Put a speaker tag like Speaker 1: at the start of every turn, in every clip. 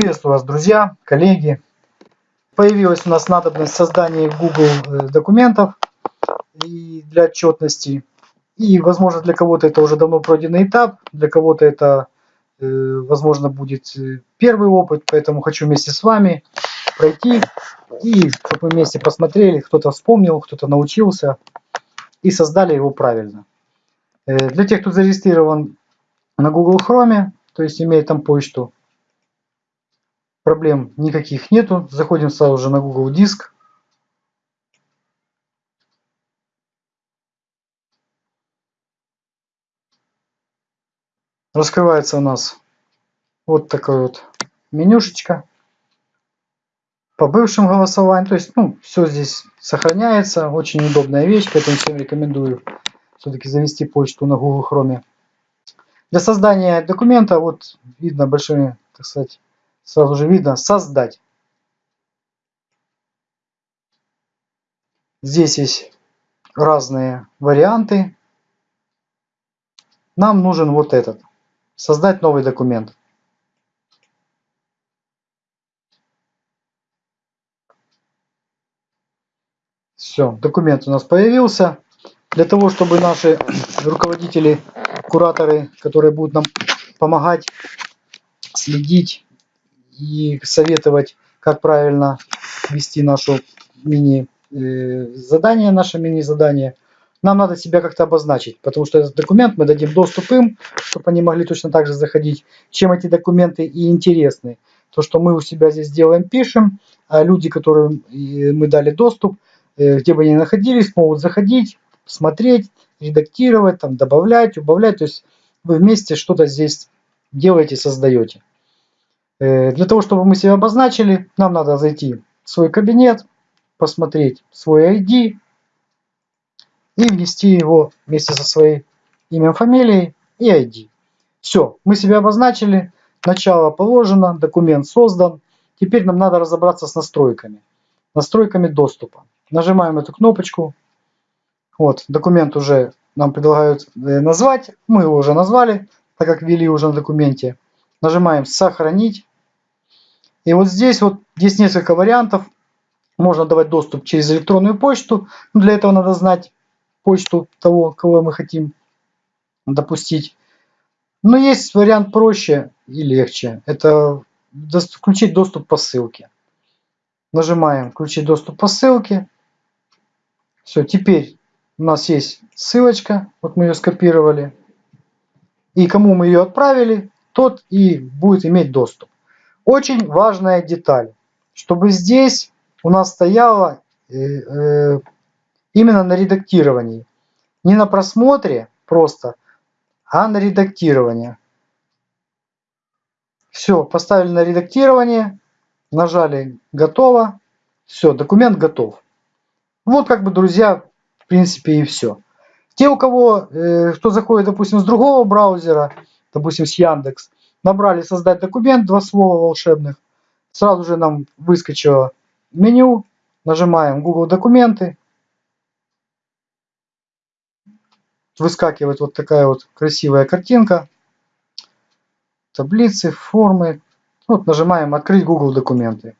Speaker 1: Приветствую вас, друзья, коллеги. Появилась у нас надобность создания Google э, документов и для отчетности. И, возможно, для кого-то это уже давно пройденный этап, для кого-то это, э, возможно, будет э, первый опыт, поэтому хочу вместе с вами пройти и чтобы мы вместе посмотрели, кто-то вспомнил, кто-то научился и создали его правильно. Для тех, кто зарегистрирован на Google Chrome, то есть имеет там почту, проблем никаких нету. Заходим сразу же на Google Диск. Раскрывается у нас вот такая вот менюшечка по бывшим голосованиям. То есть, ну, все здесь сохраняется. Очень удобная вещь, поэтому всем рекомендую все-таки завести почту на Google Chrome. Для создания документа, вот видно большими, так сказать, сразу же видно создать. Здесь есть разные варианты. Нам нужен вот этот. Создать новый документ. Все, документ у нас появился. Для того, чтобы наши руководители, кураторы, которые будут нам помогать, следить и советовать, как правильно вести нашу мини э, наше мини задание, нам надо себя как-то обозначить, потому что этот документ мы дадим доступ им, чтобы они могли точно так же заходить. Чем эти документы и интересны? То, что мы у себя здесь делаем, пишем, а люди, которым э, мы дали доступ, э, где бы они находились, могут заходить, смотреть, редактировать, там, добавлять, убавлять. То есть вы вместе что-то здесь делаете, создаете. Э, для того, чтобы мы себя обозначили, нам надо зайти в свой кабинет, посмотреть свой ID и внести его вместе со своей именем, фамилией и ID. Все, мы себя обозначили, начало положено, документ создан. Теперь нам надо разобраться с настройками, настройками доступа. Нажимаем эту кнопочку. Вот, документ уже нам предлагают э, назвать. Мы его уже назвали, так как ввели уже на документе. Нажимаем «Сохранить». И вот здесь вот есть несколько вариантов. Можно давать доступ через электронную почту. Для этого надо знать почту того, кого мы хотим допустить. Но есть вариант проще и легче. Это включить доступ по ссылке. Нажимаем включить доступ по ссылке. Все, теперь у нас есть ссылочка. Вот мы ее скопировали. И кому мы ее отправили, тот и будет иметь доступ. Очень важная деталь, чтобы здесь у нас стояло э, э, именно на редактировании. Не на просмотре просто, а на редактирование. Все, поставили на редактирование, нажали «Готово». Все, документ готов. Вот как бы, друзья, в принципе и все. Те, у кого, э, кто заходит, допустим, с другого браузера, допустим, с Яндекс, Набрали создать документ, два слова волшебных. Сразу же нам выскочило меню. Нажимаем Google документы. Выскакивает вот такая вот красивая картинка. Таблицы, формы. Вот нажимаем открыть Google документы.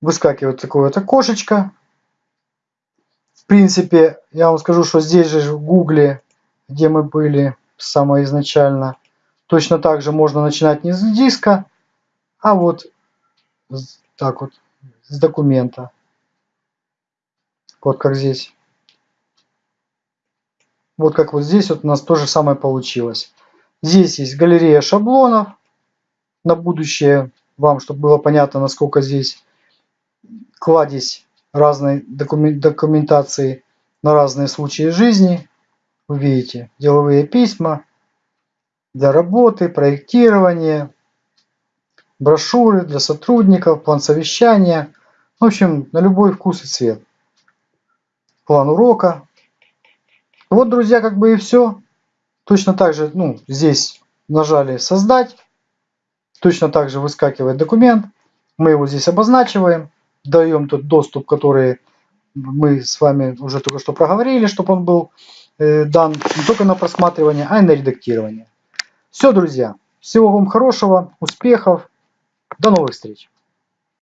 Speaker 1: Выскакивает такое вот окошечко в принципе, я вам скажу, что здесь же в Гугле, где мы были самое изначально, точно так же можно начинать не с диска, а вот так вот, с документа. Вот как здесь. Вот как вот здесь вот у нас то же самое получилось. Здесь есть галерея шаблонов. На будущее вам, чтобы было понятно, насколько здесь кладезь разной документации на разные случаи жизни. Вы видите, деловые письма для работы, проектирования, брошюры для сотрудников, план совещания. В общем, на любой вкус и цвет. План урока. Вот, друзья, как бы и все. Точно так же, ну, здесь нажали «Создать». Точно так же выскакивает документ. Мы его здесь обозначиваем даем тот доступ, который мы с вами уже только что проговорили, чтобы он был э, дан не только на просматривание, а и на редактирование. Все, друзья. Всего вам хорошего, успехов. До новых встреч.